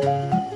Música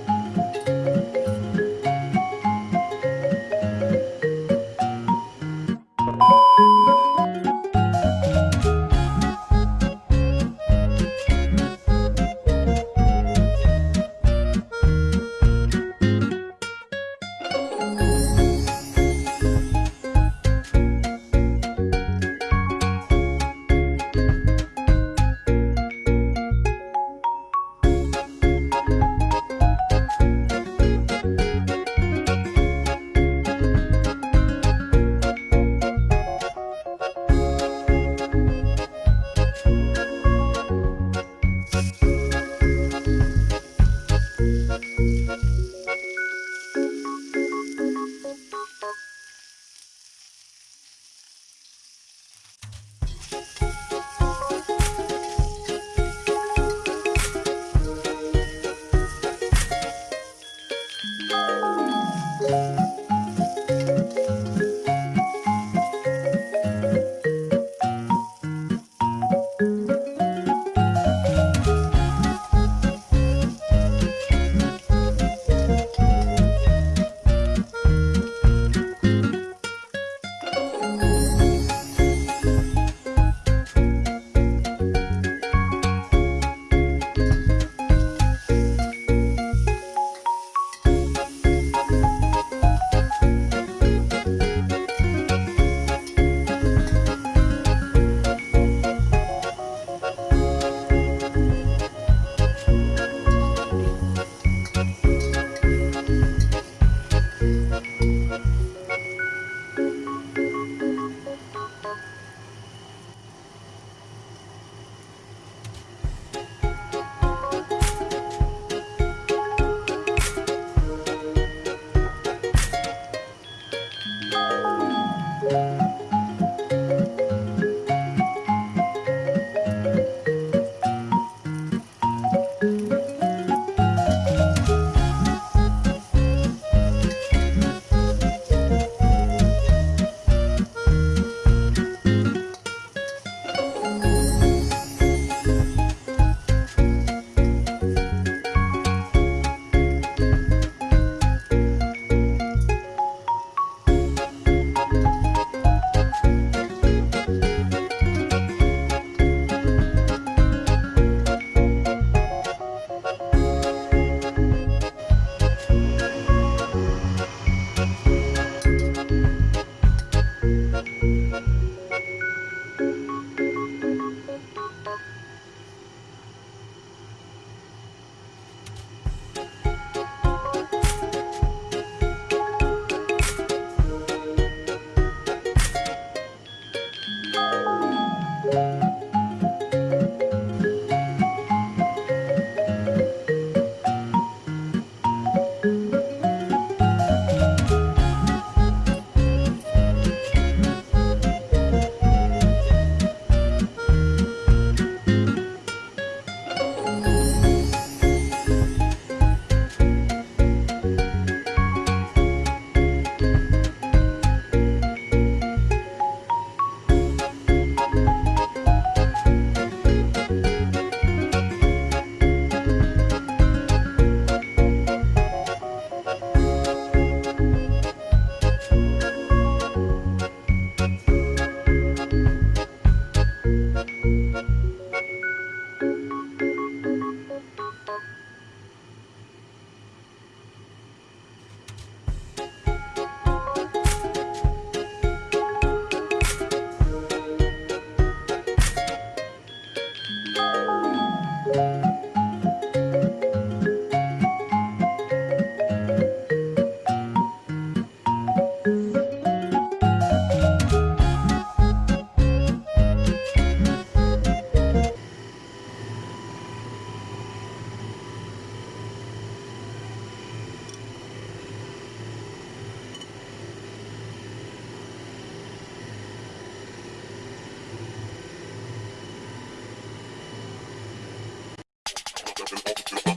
to